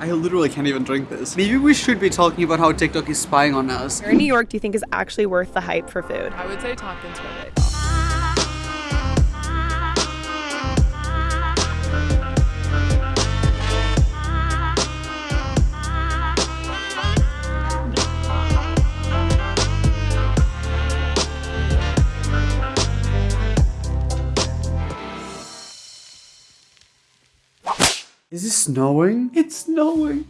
I literally can't even drink this. Maybe we should be talking about how TikTok is spying on us. Where in New York do you think is actually worth the hype for food? I would say Tompkins Road. Is it snowing? It's snowing.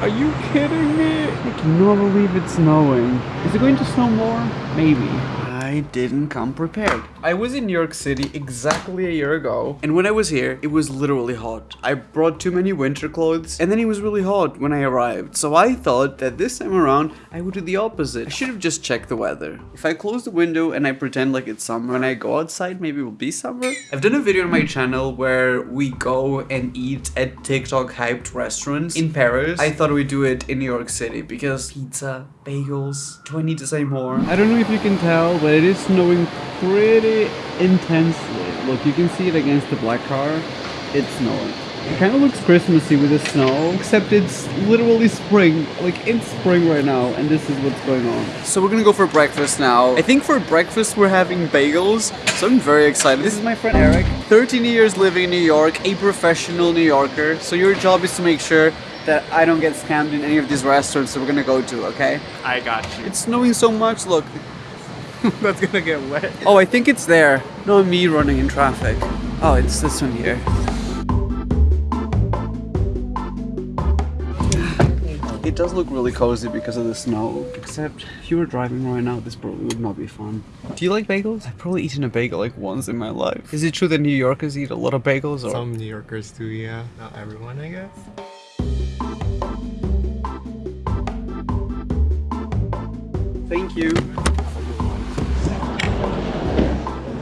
Are you kidding me? I cannot believe it's snowing. Is it going to snow more? Maybe. I didn't come prepared. I was in New York City exactly a year ago, and when I was here, it was literally hot. I brought too many winter clothes, and then it was really hot when I arrived. So I thought that this time around, I would do the opposite. I should have just checked the weather. If I close the window and I pretend like it's summer, when I go outside, maybe it will be summer. I've done a video on my channel where we go and eat at TikTok hyped restaurants in Paris. I thought we'd do it in New York City because pizza, bagels. Do I need to say more? I don't know if you can tell, but it is snowing pretty intensely. Look, you can see it against the black car. It's snowing. It kind of looks Christmassy with the snow, except it's literally spring. Like, it's spring right now, and this is what's going on. So we're gonna go for breakfast now. I think for breakfast we're having bagels, so I'm very excited. This is my friend Eric, 13 years living in New York, a professional New Yorker. So your job is to make sure that I don't get scammed in any of these restaurants that we're gonna go to, okay? I got you. It's snowing so much, look. That's gonna get wet. Oh, I think it's there. Not me running in traffic. Oh, it's this one here. It does look really cozy because of the snow. Except, if you were driving right now, this probably would not be fun. Do you like bagels? I've probably eaten a bagel like once in my life. Is it true that New Yorkers eat a lot of bagels? Or? Some New Yorkers do, yeah. Not everyone, I guess. Thank you.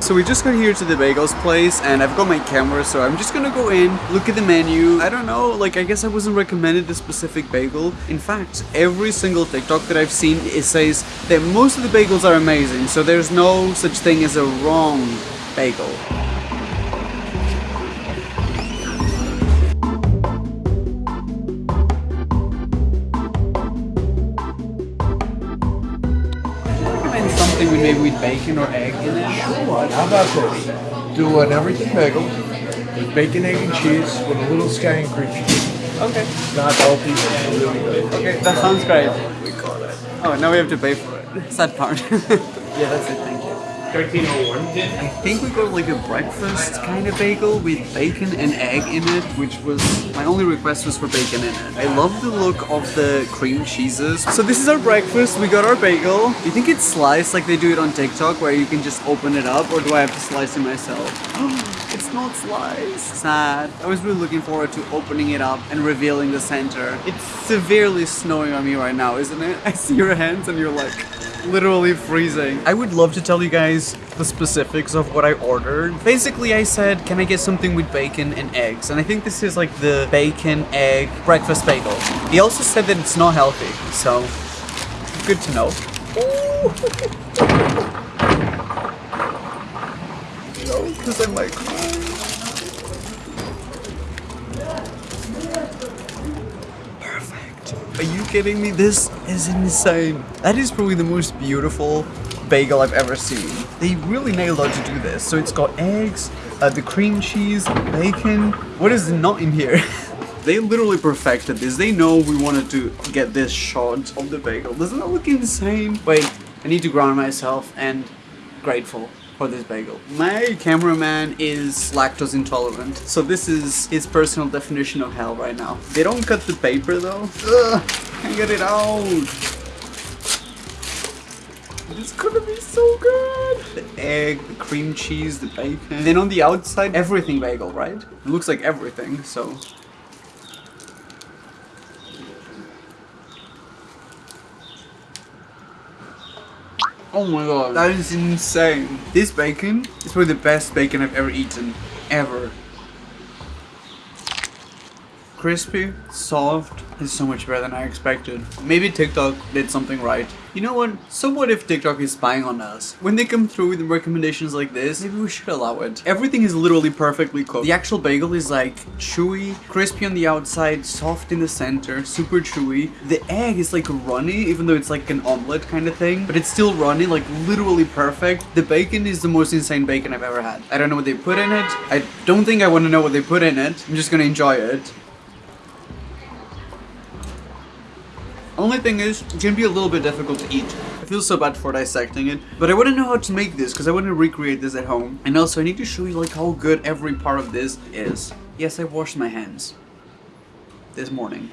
So we just got here to the bagels place and I've got my camera so I'm just gonna go in, look at the menu. I don't know, like I guess I wasn't recommended a specific bagel. In fact, every single TikTok that I've seen it says that most of the bagels are amazing so there's no such thing as a wrong bagel. Bacon or egg in it. How about this? Do an everything bagel with bacon, egg, and cheese with a little scallion cream cheese. Okay. Not healthy, but really good. Okay, that sounds great. We got it. Oh, now we have to pay for it. Sad part. yeah, that's it. Thank you. 1301. I think we got like a breakfast kind of bagel with bacon and egg in it, which was my only request was for bacon in it. I love the look of the cream cheeses. So this is our breakfast. We got our bagel. Do you think it's sliced like they do it on TikTok where you can just open it up or do I have to slice it myself? It's not sliced. Sad. I was really looking forward to opening it up and revealing the center. It's severely snowing on me right now, isn't it? I see your hands and you're like literally freezing. I would love to tell you guys the specifics of what I ordered. Basically, I said, can I get something with bacon and eggs? And I think this is like the bacon, egg, breakfast bagel. He also said that it's not healthy, so good to know. No, because I might cry. Perfect. Are you kidding me? This is insane. That is probably the most beautiful bagel I've ever seen. They really nailed out to do this. So it's got eggs, uh, the cream cheese, bacon. What is not in here? they literally perfected this. They know we wanted to get this shot of the bagel. Doesn't that look insane? Wait, I need to ground myself and grateful for this bagel. My cameraman is lactose intolerant, so this is his personal definition of hell right now. They don't cut the paper though. Ugh, can't get it out. It's gonna be so good. The egg, the cream cheese, the bacon. Then on the outside, everything bagel, right? It looks like everything, so. Oh my god, that is insane. This bacon is probably the best bacon I've ever eaten. Ever. Crispy, soft. It's so much better than I expected. Maybe TikTok did something right. You know what? So what if TikTok is spying on us? When they come through with recommendations like this, maybe we should allow it. Everything is literally perfectly cooked. The actual bagel is like chewy, crispy on the outside, soft in the center, super chewy. The egg is like runny, even though it's like an omelet kind of thing, but it's still runny, like literally perfect. The bacon is the most insane bacon I've ever had. I don't know what they put in it. I don't think I want to know what they put in it. I'm just gonna enjoy it. Only thing is, it can be a little bit difficult to eat. I feel so bad for dissecting it, but I wouldn't know how to make this because I want to recreate this at home. And also, I need to show you like how good every part of this is. Yes, I washed my hands this morning.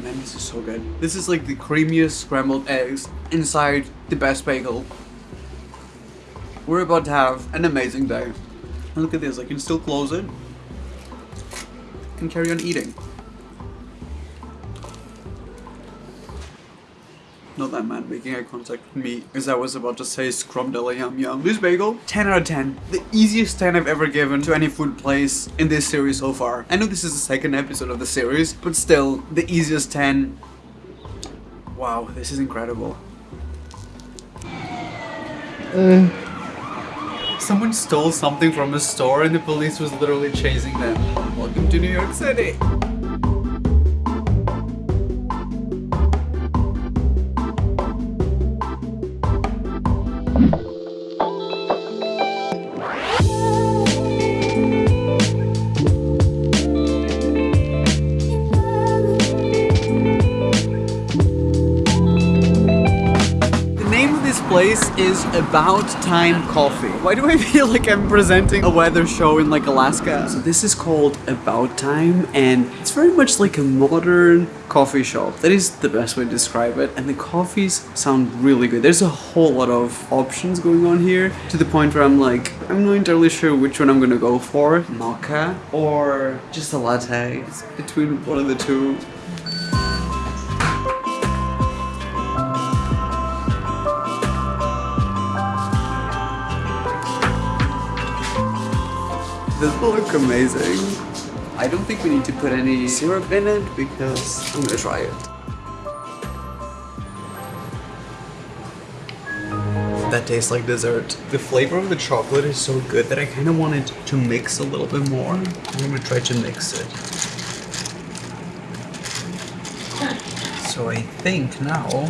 Man, this is so good. This is like the creamiest scrambled eggs inside the best bagel. We're about to have an amazing day. Look at this, I can still close it. and carry on eating. Not that man making eye contact with me as I was about to say scrumdella yum yum. This bagel, 10 out of 10. The easiest 10 I've ever given to any food place in this series so far. I know this is the second episode of the series, but still, the easiest 10. Wow, this is incredible. Uh. Someone stole something from a store and the police was literally chasing them. Welcome to New York City. Place is About Time Coffee. Why do I feel like I'm presenting a weather show in like Alaska? So this is called About Time and it's very much like a modern coffee shop. That is the best way to describe it. And the coffees sound really good. There's a whole lot of options going on here to the point where I'm like, I'm not entirely sure which one I'm gonna go for. Mocha or just a latte. It's between one of the two. This will look amazing. I don't think we need to put any syrup in it because I'm gonna try it. That tastes like dessert. The flavor of the chocolate is so good that I kind of wanted to mix a little bit more. I'm gonna try to mix it. So I think now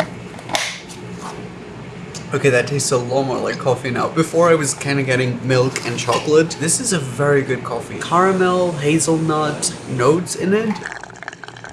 Okay, that tastes a lot more like coffee now. Before I was kind of getting milk and chocolate. This is a very good coffee. Caramel, hazelnut notes in it.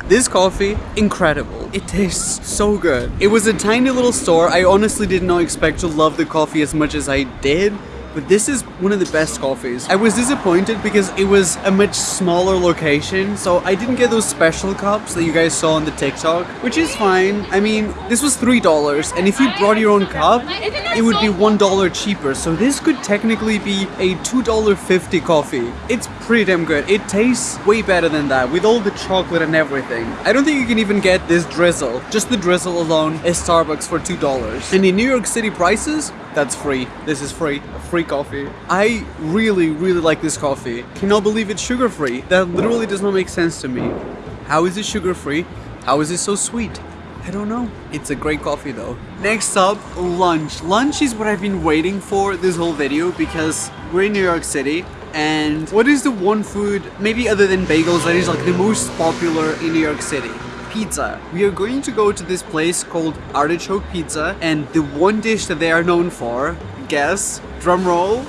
This coffee, incredible. It tastes so good. It was a tiny little store. I honestly did not expect to love the coffee as much as I did. But this is one of the best coffees. I was disappointed because it was a much smaller location, so I didn't get those special cups that you guys saw on the TikTok, which is fine. I mean, this was $3, and if you brought your own cup, it would be $1 cheaper, so this could technically be a $2.50 coffee. It's pretty damn good. It tastes way better than that, with all the chocolate and everything. I don't think you can even get this drizzle. Just the drizzle alone is Starbucks for $2. And in New York City prices, that's free. This is free. Free coffee. I really, really like this coffee. Cannot believe it's sugar free. That literally does not make sense to me. How is it sugar free? How is it so sweet? I don't know. It's a great coffee though. Next up, lunch. Lunch is what I've been waiting for this whole video because we're in New York City and what is the one food, maybe other than bagels, that is like the most popular in New York City? pizza. We are going to go to this place called Artichoke Pizza and the one dish that they are known for, guess, drum roll,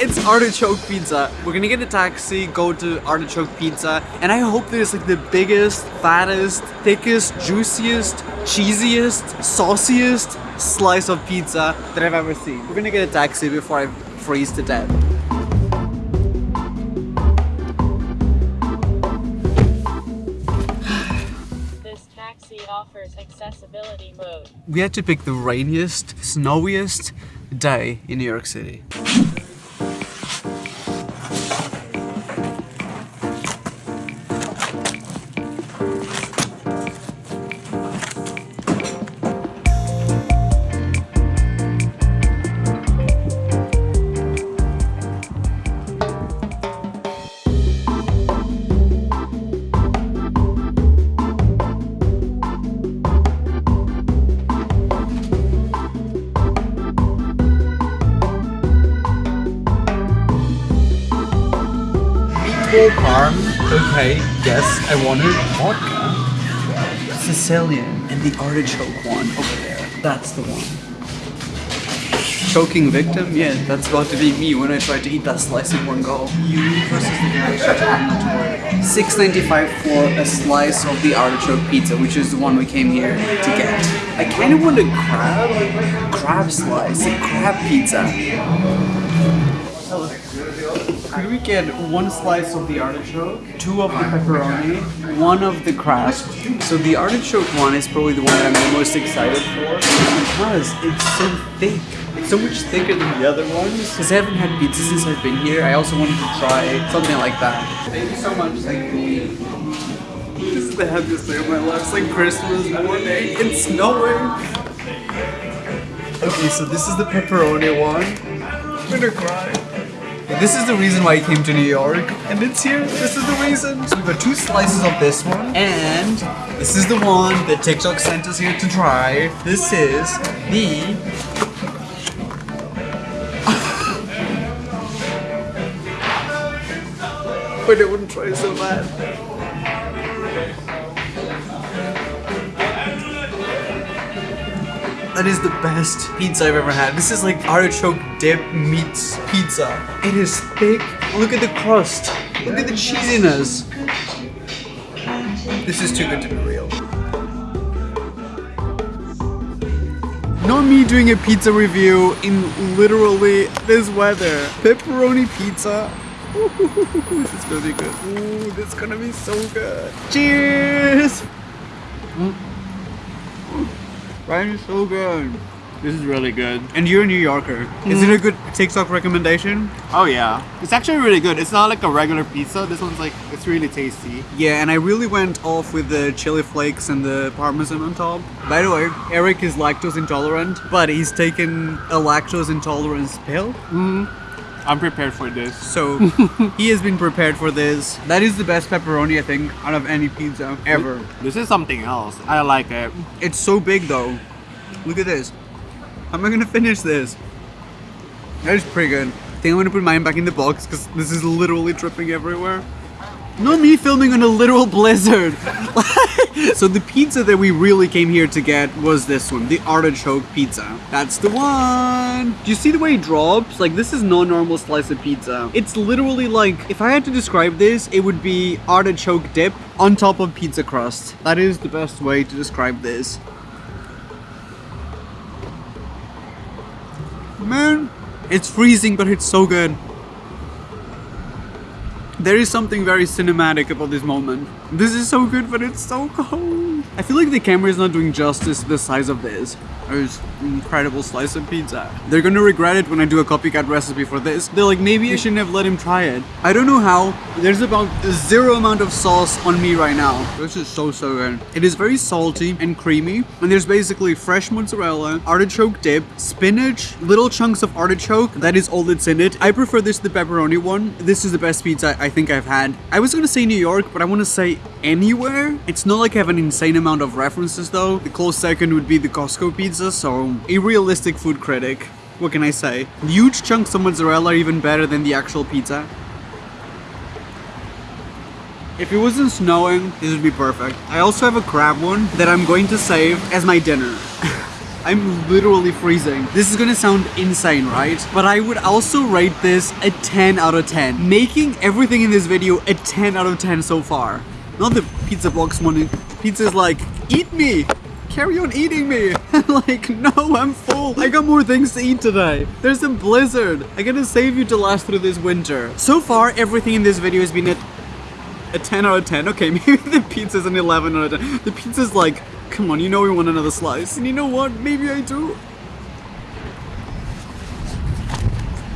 it's artichoke pizza. We're gonna get a taxi, go to artichoke pizza, and I hope there's like the biggest, fattest, thickest, juiciest, cheesiest, sauciest slice of pizza that I've ever seen. We're gonna get a taxi before I freeze to death. Mode. We had to pick the rainiest, snowiest day in New York City. Full parm. Okay, yes, I wanted vodka. Sicilian and the artichoke one over there. That's the one. Choking victim? Yeah, that's about to be me when I try to eat that slice in one go. You versus the guy. Six ninety five for a slice of the artichoke pizza, which is the one we came here to get. I kind of want a crab, crab slice, a crab pizza. Could we get one slice of the artichoke, two of the pepperoni, one of the crab? So the artichoke one is probably the one that I'm the most excited for because it's so thick. It's so much thicker than the other ones. Because I haven't had pizza since I've been here. I also wanted to try something like that. Thank you so much. Thank you. This is the happiest day of my life. It's like Christmas morning. It's snowing. Okay, so this is the pepperoni one. I'm gonna cry. This is the reason why I came to New York, and it's here. This is the reason. So we've got two slices of this one, and this is the one that TikTok sent us here to try. This is the. but it wouldn't try so bad. That is the best pizza I've ever had. This is like artichoke dip meets pizza. It is thick. Look at the crust. Look at the cheesiness. This is too good to be real. Not me doing a pizza review in literally this weather. Pepperoni pizza. This is gonna be good. Ooh, this is gonna be so good. Cheers! Ryan is so good. This is really good. And you're a New Yorker. Is it mm-hmm. a good TikTok recommendation? Oh yeah. It's actually really good. It's not like a regular pizza. This one's like, it's really tasty. Yeah, and I really went off with the chili flakes and the parmesan on top. By the way, Eric is lactose intolerant, but he's taken a lactose intolerance pill. Mm-hmm. I'm prepared for this. So he has been prepared for this. That is the best pepperoni, I think, out of any pizza ever. This is something else. I like it. It's so big though. Look at this. How am I gonna finish this? That is pretty good. I think I'm gonna put mine back in the box because this is literally dripping everywhere. Not me filming on a literal blizzard. so the pizza that we really came here to get was this one, the artichoke pizza. That's the one. Do you see the way it drops? Like this is no normal slice of pizza. It's literally like, if I had to describe this, it would be artichoke dip on top of pizza crust. That is the best way to describe this. Man, it's freezing, but it's so good. There is something very cinematic about this moment. This is so good, but it's so cold. I feel like the camera is not doing justice to the size of this. There's an incredible slice of pizza. They're gonna regret it when I do a copycat recipe for this. They're like, maybe I shouldn't have let him try it. I don't know how. There's about zero amount of sauce on me right now. This is so, so good. It is very salty and creamy. And there's basically fresh mozzarella, artichoke dip, spinach, little chunks of artichoke. That is all that's in it. I prefer this to the pepperoni one. This is the best pizza I think I've had. I was gonna say New York, but I wanna say anywhere. It's not like I have an insane amount of references though. The close second would be the Costco pizza, so a realistic food critic. What can I say? Huge chunks of mozzarella are even better than the actual pizza. If it wasn't snowing, this would be perfect. I also have a crab one that I'm going to save as my dinner. I'm literally freezing. This is gonna sound insane, right? But I would also rate this a 10 out of 10. Making everything in this video a 10 out of 10 so far. Not the pizza box one. Pizza is like, eat me! Carry on eating me! like, no, I'm full. I got more things to eat today. There's a blizzard. I gotta save you to last through this winter. So far, everything in this video has been a a 10 out of 10. Okay, maybe the pizza's an 11 out of 10. The pizza's like, come on, you know we want another slice. And you know what? Maybe I do.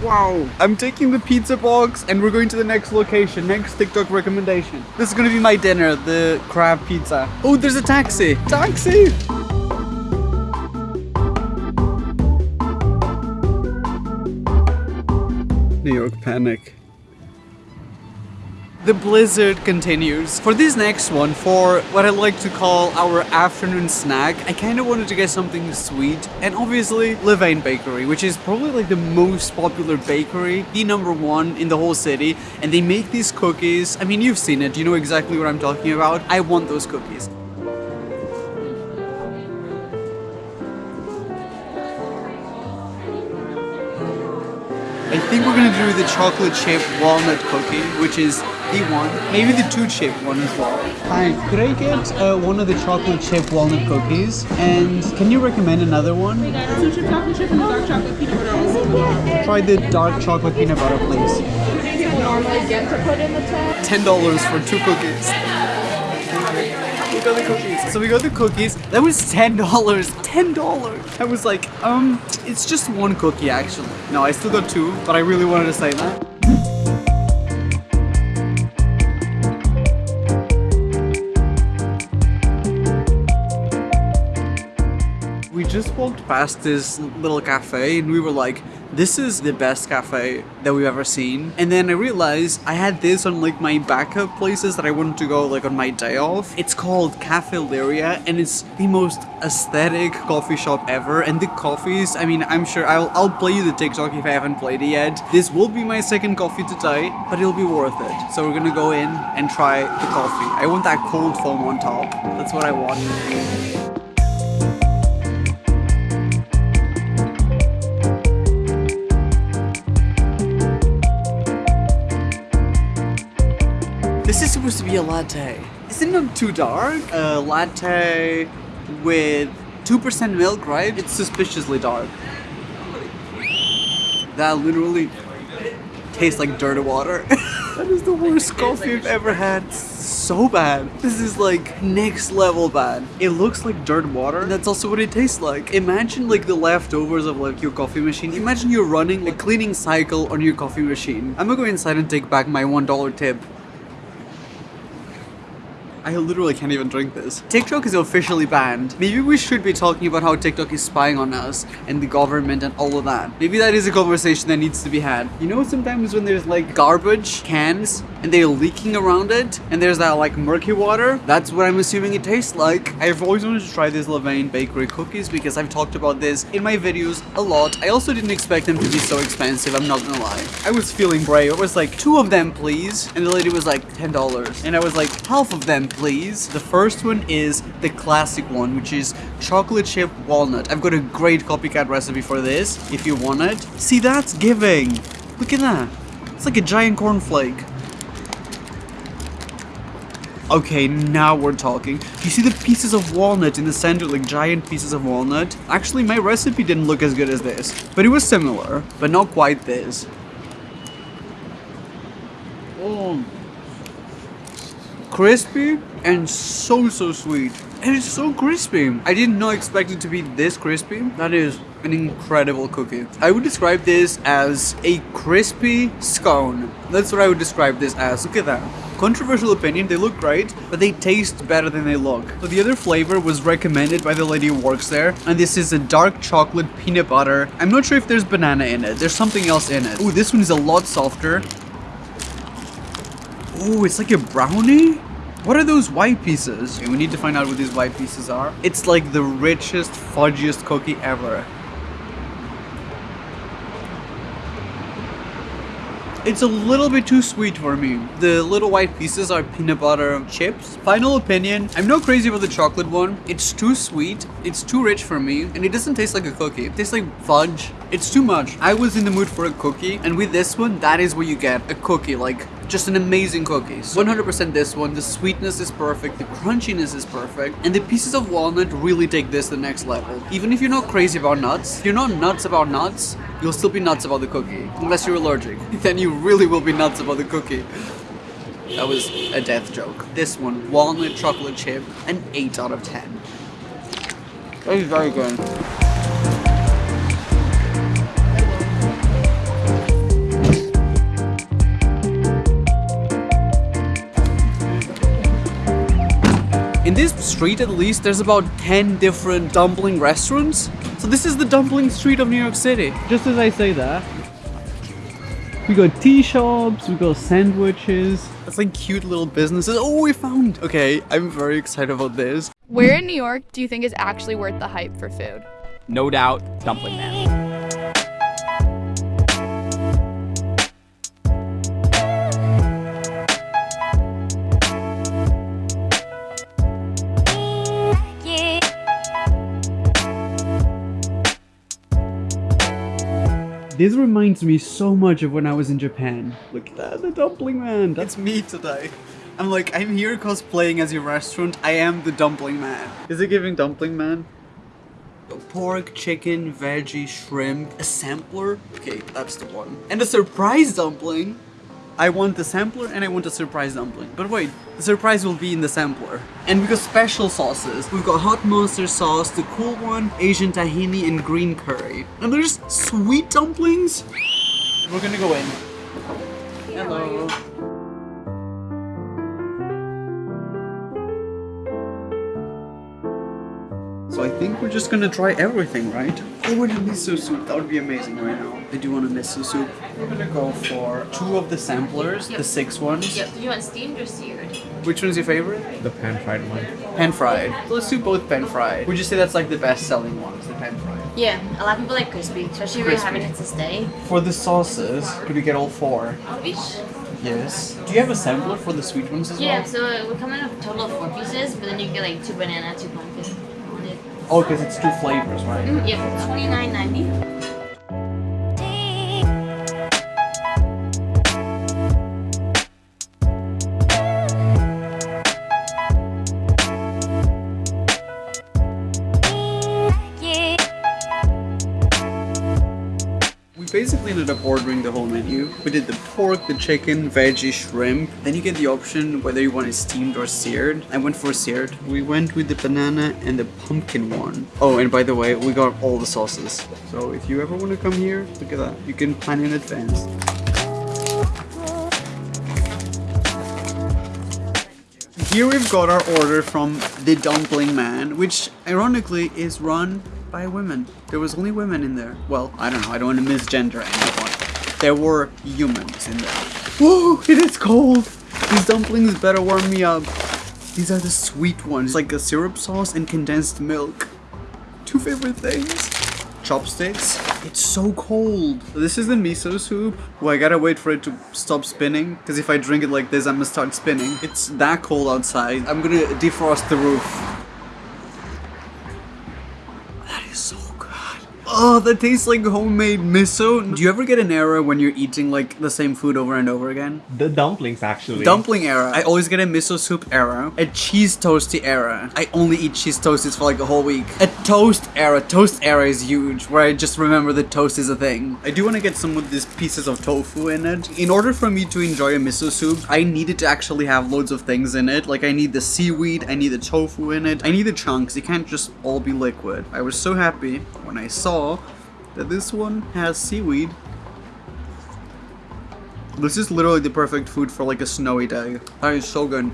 Wow. I'm taking the pizza box and we're going to the next location, next TikTok recommendation. This is gonna be my dinner, the crab pizza. Oh, there's a taxi. Taxi! New York panic. The blizzard continues. For this next one, for what I like to call our afternoon snack, I kind of wanted to get something sweet, and obviously Levain Bakery, which is probably like the most popular bakery, the number one in the whole city, and they make these cookies. I mean, you've seen it, you know exactly what I'm talking about. I want those cookies. I think we're gonna do the chocolate chip walnut cookie, which is the one, maybe the two chip one as well. Hi, could I get uh, one of the chocolate chip walnut cookies? And can you recommend another one? Two chip chocolate chip and the dark chocolate peanut butter. Try the dark chocolate peanut butter, please. Normally get to put in the tub. Ten dollars for two cookies. We got the cookies. So we got the cookies. That was ten dollars. Ten dollars. I was like, um, it's just one cookie actually. No, I still got two, but I really wanted to say that. Just walked past this little cafe and we were like, this is the best cafe that we've ever seen. And then I realized I had this on like my backup places that I wanted to go like on my day off. It's called Cafe Lyria and it's the most aesthetic coffee shop ever. And the coffees, I mean, I'm sure I'll, I'll play you the TikTok if I haven't played it yet. This will be my second coffee today, but it'll be worth it. So we're gonna go in and try the coffee. I want that cold foam on top. That's what I want. This is supposed to be a latte. Isn't it too dark? A latte with 2% milk, right? It's suspiciously dark. That literally tastes like dirty water. that is the worst coffee I've ever had. So bad. This is like next level bad. It looks like dirt water. and That's also what it tastes like. Imagine like the leftovers of like your coffee machine. Imagine you're running a cleaning cycle on your coffee machine. I'm gonna go inside and take back my $1 tip. I literally can't even drink this. TikTok is officially banned. Maybe we should be talking about how TikTok is spying on us and the government and all of that. Maybe that is a conversation that needs to be had. You know sometimes when there's like garbage cans and they're leaking around it and there's that like murky water, that's what I'm assuming it tastes like. I've always wanted to try these Levain bakery cookies because I've talked about this in my videos a lot. I also didn't expect them to be so expensive, I'm not gonna lie. I was feeling brave. I was like, two of them please. And the lady was like, $10. And I was like, half of them please. The first one is the classic one, which is chocolate chip walnut. I've got a great copycat recipe for this, if you want it. See, that's giving. Look at that. It's like a giant cornflake. Okay, now we're talking. You see the pieces of walnut in the center, like giant pieces of walnut? Actually, my recipe didn't look as good as this, but it was similar, but not quite this. Oh, crispy and so so sweet. And it's so crispy. I did not expect it to be this crispy. That is an incredible cookie. I would describe this as a crispy scone. That's what i would describe this as. Look at that. Controversial opinion. They look great but they taste better than they look. So the other flavor was recommended by the lady who works there and this is a dark chocolate peanut butter. I'm not sure if there's banana in it. There's something else in it. Oh this one is a lot softer Oh, it's like a brownie? What are those white pieces? Okay, we need to find out what these white pieces are. It's like the richest, fudgiest cookie ever. It's a little bit too sweet for me. The little white pieces are peanut butter chips. Final opinion, I'm not crazy about the chocolate one. It's too sweet, it's too rich for me, and it doesn't taste like a cookie. It tastes like fudge. It's too much. I was in the mood for a cookie, and with this one, that is what you get. A cookie, like just an amazing cookie. 100% this one. The sweetness is perfect, the crunchiness is perfect, and the pieces of walnut really take this the next level. Even if you're not crazy about nuts, if you're not nuts about nuts, you'll still be nuts about the cookie. Unless you're allergic. Then you really will be nuts about the cookie. That was a death joke. This one, walnut chocolate chip, an 8 out of 10. That is very good. Street, at least, there's about 10 different dumpling restaurants. So this is the dumpling street of New York City. Just as I say that. We got tea shops, we got sandwiches. It's like cute little businesses. Oh, we found. Okay, I'm very excited about this. Where in New York do you think is actually worth the hype for food? No doubt, Dumpling Man. This reminds me so much of when I was in Japan. Look at that, the dumpling man. That's me today. I'm like, I'm here cosplaying as your restaurant. I am the dumpling man. Is it giving dumpling man? Pork, chicken, veggie, shrimp, a sampler. Okay, that's the one. And a surprise dumpling. I want the sampler and I want a surprise dumpling. But wait, the surprise will be in the sampler. And we got special sauces. We've got hot monster sauce, the cool one, Asian tahini, and green curry. And there's sweet dumplings. We're gonna go in. Hello. So I think we're just gonna try everything, right? Oh, and a miso soup. That would be amazing right now. I do want a miso soup. We're gonna go for two of the samplers, the six ones. Yep. Do you want steamed or seared? Which one's your favorite? The pan fried one. Pan fried. Let's do both pan fried. Would you say that's like the best selling ones, the pan fried? Yeah. A lot of people like crispy, especially if you're having it to stay. For the sauces, could we get all four? Fish. Yes. Do you have a sampler for the sweet ones as Yeah. well? Yeah, so it would come in a total of four pieces, but then you get like two banana, two pumpkin. Oh, because it's two flavors, right? Mm, Yep. Twenty nine ninety. Ended up ordering the whole menu. We did the pork, the chicken, veggie, shrimp. Then you get the option whether you want it steamed or seared. I went for seared. We went with the banana and the pumpkin one. Oh, and by the way, we got all the sauces. So if you ever want to come here, look at that. You can plan in advance. Here we've got our order from the Dumpling Man, which ironically is run by women. There was only women in there. Well, I don't know, I don't want to misgender anyone. There were humans in there. Whoa, it is cold! These dumplings better warm me up. These are the sweet ones, like a syrup sauce and condensed milk. Two favorite things. Chopsticks. It's so cold. This is the miso soup. Well, I gotta wait for it to stop spinning, because if I drink it like this, I'm gonna start spinning. It's that cold outside. I'm gonna defrost the roof. Oh, that tastes like homemade miso. Do you ever get an error when you're eating like the same food over and over again? The dumplings actually. Dumpling era. I always get a miso soup era. A cheese toasty era. I only eat cheese toasties for like a whole week. A toast era. Toast era is huge, where I just remember that toast is a thing. I do want to get some of these pieces of tofu in it. In order for me to enjoy a miso soup, I need it to actually have loads of things in it. Like I need the seaweed, I need the tofu in it, I need the chunks. It can't just all be liquid. I was so happy when I saw that this one has seaweed this is literally the perfect food for like a snowy day. That is so good.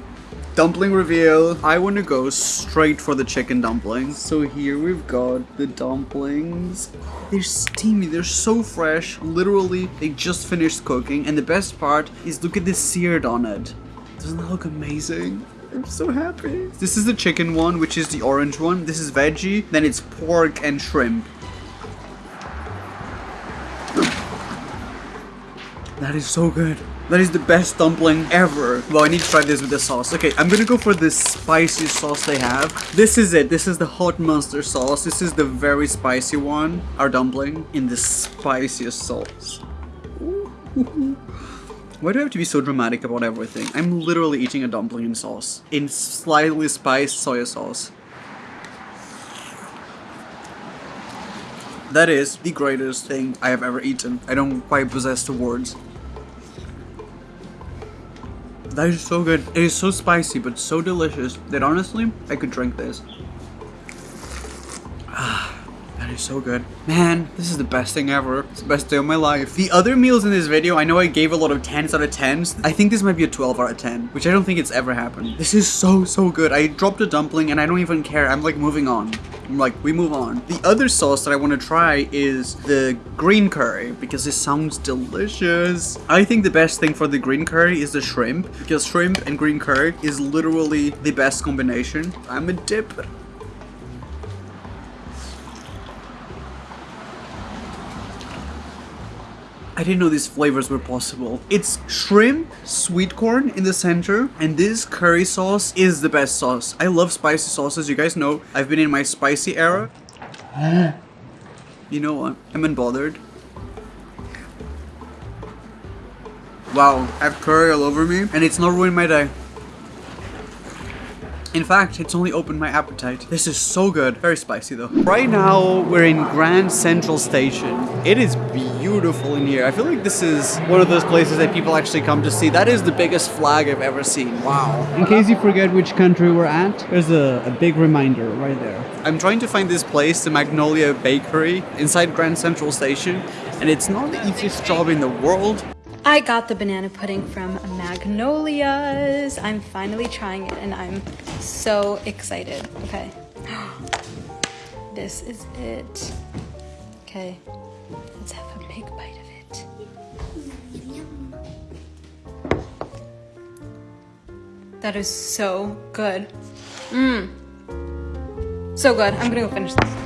Dumpling reveal. I want to go straight for the chicken dumplings. So here we've got the dumplings. They're steamy. They're so fresh. Literally, they just finished cooking. And the best part is look at the seared on it. Doesn't that look amazing? I'm so happy. This is the chicken one, which is the orange one. This is veggie. Then it's pork and shrimp. That is so good. That is the best dumpling ever. Well, I need to try this with the sauce. Okay, I'm gonna go for this spicy sauce they have. This is it. This is the hot monster sauce. This is the very spicy one. Our dumpling in the spiciest sauce. Why do I have to be so dramatic about everything? I'm literally eating a dumpling in sauce. In slightly spiced soy sauce. That is the greatest thing I have ever eaten. I don't quite possess the words. That is so good. It is so spicy, but so delicious that honestly, I could drink this. So good. Man, this is the best thing ever. It's the best day of my life. The other meals in this video, I know I gave a lot of 10s out of 10s. I think this might be a 12 out of 10, which I don't think it's ever happened. This is so, so good. I dropped a dumpling and I don't even care. I'm like moving on. I'm like, we move on. The other sauce that I want to try is the green curry because it sounds delicious. I think the best thing for the green curry is the shrimp because shrimp and green curry is literally the best combination. I'm a dip. I didn't know these flavors were possible. It's shrimp, sweet corn in the center, and this curry sauce is the best sauce. I love spicy sauces. You guys know I've been in my spicy era. You know what? I'm unbothered. Wow, I have curry all over me, and it's not ruining my day. In fact, it's only opened my appetite. This is so good. Very spicy though. Right now, we're in Grand Central Station. It is beautiful in here. I feel like this is one of those places that people actually come to see. That is the biggest flag I've ever seen. Wow. In case you forget which country we're at, there's a, a big reminder right there. I'm trying to find this place, the Magnolia Bakery, inside Grand Central Station, and it's not the easiest job in the world. I got the banana pudding from Magnolia's. I'm finally trying it and I'm so excited. Okay. This is it. Okay. Let's have a big bite of it. That is so good. Mmm. So good. I'm gonna go finish this.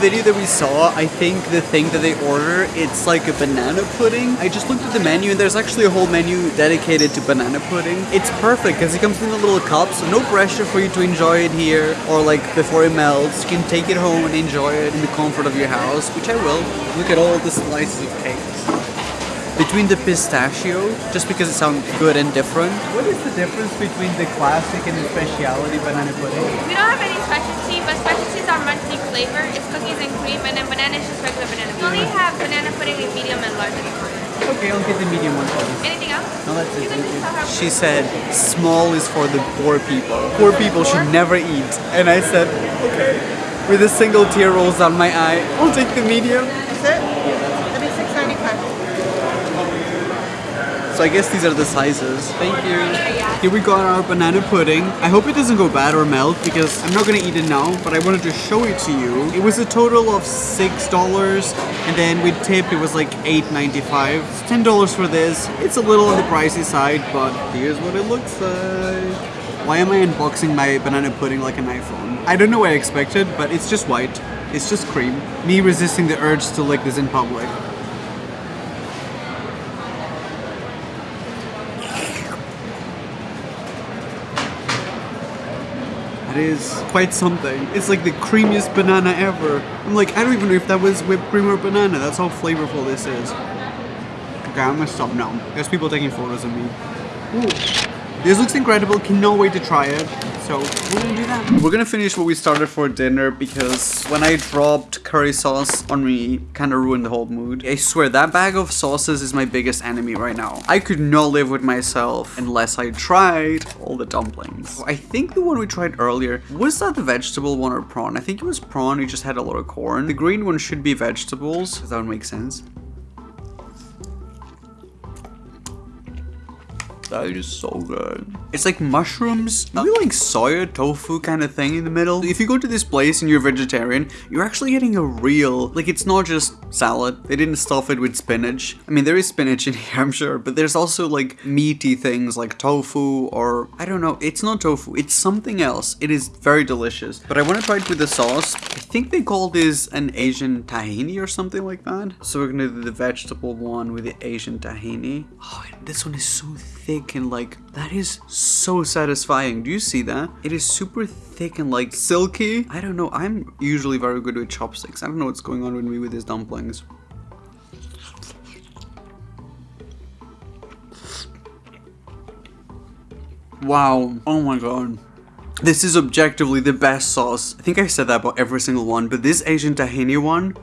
Video that we saw, I think the thing that they order, it's like a banana pudding. I just looked at the menu and there's actually a whole menu dedicated to banana pudding. It's perfect because it comes in a little cup, so no pressure for you to enjoy it here or like before it melts. You can take it home and enjoy it in the comfort of your house, which I will. Look at all the slices of cake. Between the pistachio, just because it sounds good and different. What is the difference between the classic and the specialty banana pudding? We don't have any specialty, but specialties are monthly flavor. It's cookies and cream, and then banana is just regular banana. We only have banana pudding in medium and large anymore. Okay, I'll get the medium one for you. Anything else? No, that's it. You just tell She said, small is for the poor people. Poor people should never eat. And I said, okay. With a single tear rolls down my eye, I'll take the medium. That'd be six ninety five. So I guess these are the sizes. Thank you. Here we got our banana pudding. I hope it doesn't go bad or melt because I'm not gonna eat it now, but I wanted to show it to you. It was a total of six dollars, and then with tip it was like $8.95. It's ten dollars for this. It's a little on the pricey side, but here's what it looks like. Why am I unboxing my banana pudding like an iPhone? I don't know what I expected, but it's just white. It's just cream. Me resisting the urge to lick this in public. That is quite something. It's like the creamiest banana ever. I'm like, I don't even know if that was whipped cream or banana. That's how flavorful this is. Okay, I'm gonna stop now. There's people taking photos of me. Ooh. This looks incredible. Cannot wait to try it. So we're gonna do that. We're gonna finish what we started for dinner because when I dropped curry sauce on me, kind of ruined the whole mood. I swear that bag of sauces is my biggest enemy right now. I could not live with myself unless I tried all the dumplings. I think the one we tried earlier was that the vegetable one or prawn. I think it was prawn. It just had a lot of corn. The green one should be vegetables. That would make sense? That is so good. It's like mushrooms, maybe like soya tofu kind of thing in the middle. If you go to this place and you're vegetarian, you're actually getting a real, like it's not just salad. They didn't stuff it with spinach. I mean, there is spinach in here, I'm sure, but there's also like meaty things like tofu or I don't know. It's not tofu. It's something else. It is very delicious. But I want to try it with the sauce. I think they call this an Asian tahini or something like that. So we're gonna do the vegetable one with the Asian tahini. Oh, this one is so thick and like that is so satisfying. Do you see that? It is super thick and like silky. I don't know. I'm usually very good with chopsticks. I don't know what's going on with me with these dumplings. Wow. Oh my god. This is objectively the best sauce. I think I said that about every single one, but this Asian tahini one,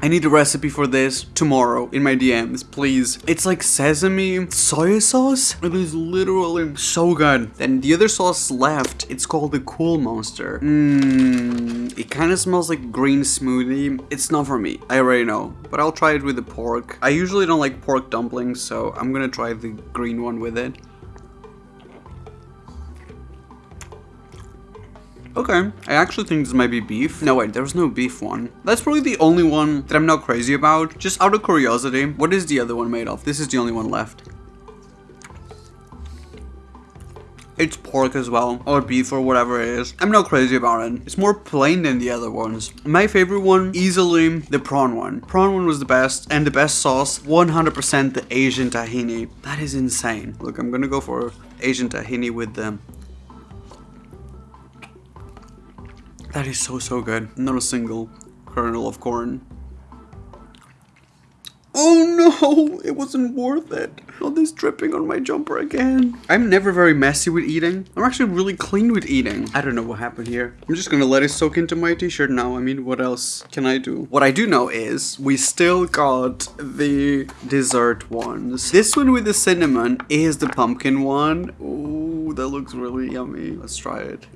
I need a recipe for this tomorrow in my DMs, please. It's like sesame soy sauce. It is literally so good. Then the other sauce left, it's called the Cool Monster. Mmm, it kind of smells like green smoothie. It's not for me, I already know, but I'll try it with the pork. I usually don't like pork dumplings, so I'm gonna try the green one with it. Okay, I actually think this might be beef. No, wait, there's no beef one. That's probably the only one that I'm not crazy about. Just out of curiosity, what is the other one made of? This is the only one left. It's pork as well, or beef or whatever it is. I'm not crazy about it. It's more plain than the other ones. My favorite one, easily the prawn one. Prawn one was the best, and the best sauce, 100% the Asian tahini. That is insane. Look, I'm gonna go for Asian tahini with them. That is so, so good. Not a single kernel of corn. Oh no, it wasn't worth it. All this dripping on my jumper again. I'm never very messy with eating. I'm actually really clean with eating. I don't know what happened here. I'm just gonna let it soak into my t-shirt now. I mean, what else can I do? What I do know is we still got the dessert ones. This one with the cinnamon is the pumpkin one. Ooh, that looks really yummy. Let's try it.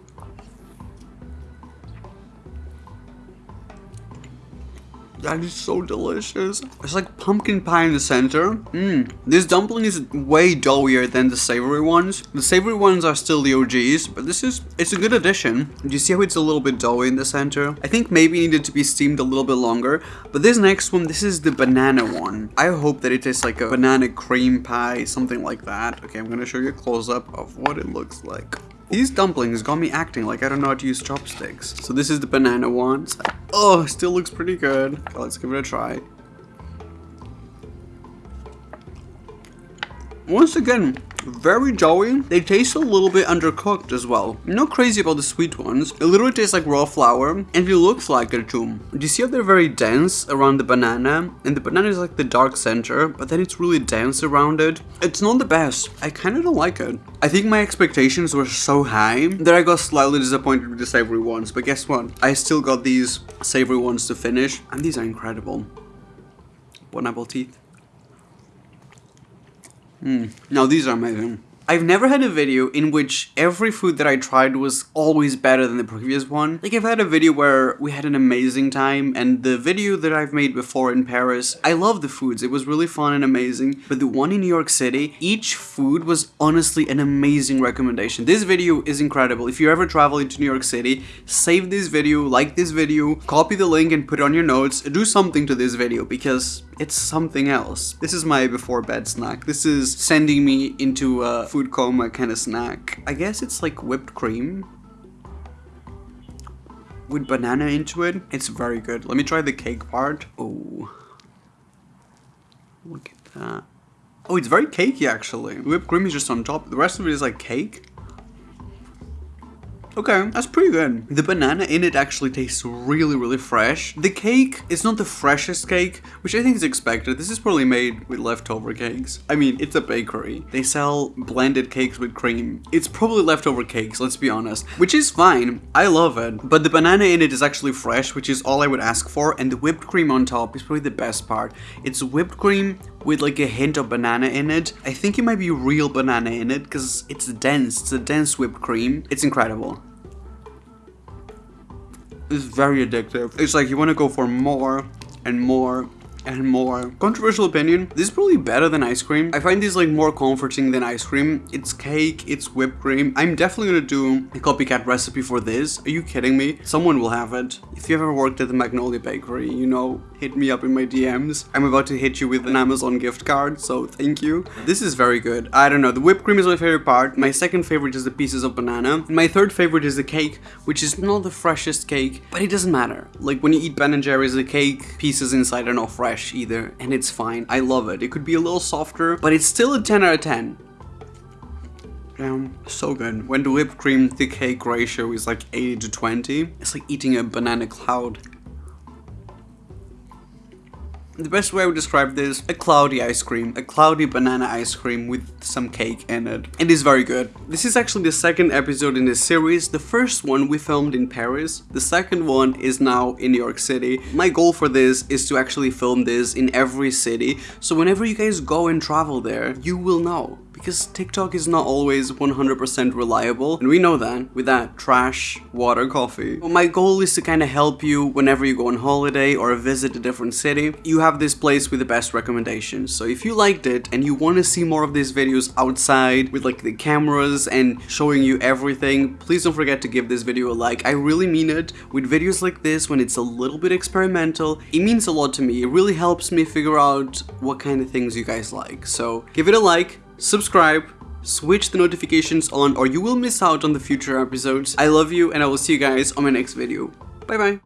That is so delicious. It's like pumpkin pie in the center. Mmm. This dumpling is way doughier than the savory ones. The savory ones are still the OGs, but this is, it's a good addition. Do you see how it's a little bit doughy in the center? I think maybe needed to be steamed a little bit longer, but this next one, this is the banana one. I hope that it tastes like a banana cream pie, something like that. Okay, I'm gonna show you a close-up of what it looks like. These dumplings got me acting like I don't know how to use chopsticks. So this is the banana one. Oh, still looks pretty good. Let's give it a try. Once again, very doughy. They taste a little bit undercooked as well. I'm not crazy about the sweet ones. It literally tastes like raw flour and it looks like it too. Do you see how they're very dense around the banana? And the banana is like the dark center, but then it's really dense around it. It's not the best. I kind of don't like it. I think my expectations were so high that I got slightly disappointed with the savory ones. But guess what? I still got these savory ones to finish and these are incredible. Bon apple teeth. Mm. Now these are amazing. I've never had a video in which every food that I tried was always better than the previous one. Like I've had a video where we had an amazing time and the video that I've made before in Paris, I love the foods, it was really fun and amazing. But the one in New York City, each food was honestly an amazing recommendation. This video is incredible. If you're ever traveling to New York City, save this video, like this video, copy the link and put it on your notes, do something to this video because it's something else. This is my before bed snack. This is sending me into a food coma kind of snack. I guess it's like whipped cream with banana into it. It's very good. Let me try the cake part. Oh, look at that. Oh, it's very cakey actually. Whipped cream is just on top. The rest of it is like cake. Okay, that's pretty good. The banana in it actually tastes really, really fresh. The cake is not the freshest cake, which I think is expected. This is probably made with leftover cakes. I mean, it's a bakery. They sell blended cakes with cream. It's probably leftover cakes, let's be honest, which is fine. I love it. But the banana in it is actually fresh, which is all I would ask for. And the whipped cream on top is probably the best part. It's whipped cream with like a hint of banana in it. I think it might be real banana in it because it's dense. It's a dense whipped cream. It's incredible. It's very addictive. It's like you want to go for more and more and more. Controversial opinion, this is probably better than ice cream. I find this like more comforting than ice cream. It's cake, it's whipped cream. I'm definitely gonna do a copycat recipe for this. Are you kidding me? Someone will have it. If you ever worked at the Magnolia Bakery, you know, hit me up in my DMs. I'm about to hit you with an Amazon gift card, so thank you. This is very good. I don't know, the whipped cream is my favorite part. My second favorite is the pieces of banana. And my third favorite is the cake, which is not the freshest cake, but it doesn't matter. Like when you eat Ben & Jerry's, the cake pieces inside are not fresh either, and it's fine. I love it. It could be a little softer, but it's still a 10 out of 10. Damn, so good. When the whipped cream to cake ratio is like 80 to 20, it's like eating a banana cloud. The best way I would describe this, a cloudy ice cream, a cloudy banana ice cream with some cake in it. It is very good. This is actually the second episode in this series. The first one we filmed in Paris. The second one is now in New York City. My goal for this is to actually film this in every city. So whenever you guys go and travel there, you will know because TikTok is not always 100% reliable and we know that with that trash water coffee. But my goal is to kind of help you whenever you go on holiday or visit a different city. You have this place with the best recommendations. So if you liked it and you want to see more of these videos outside with like the cameras and showing you everything, please don't forget to give this video a like. I really mean it. With videos like this, when it's a little bit experimental, it means a lot to me. It really helps me figure out what kind of things you guys like. So give it a like, subscribe, switch the notifications on or you will miss out on the future episodes. I love you and I will see you guys on my next video. Bye bye.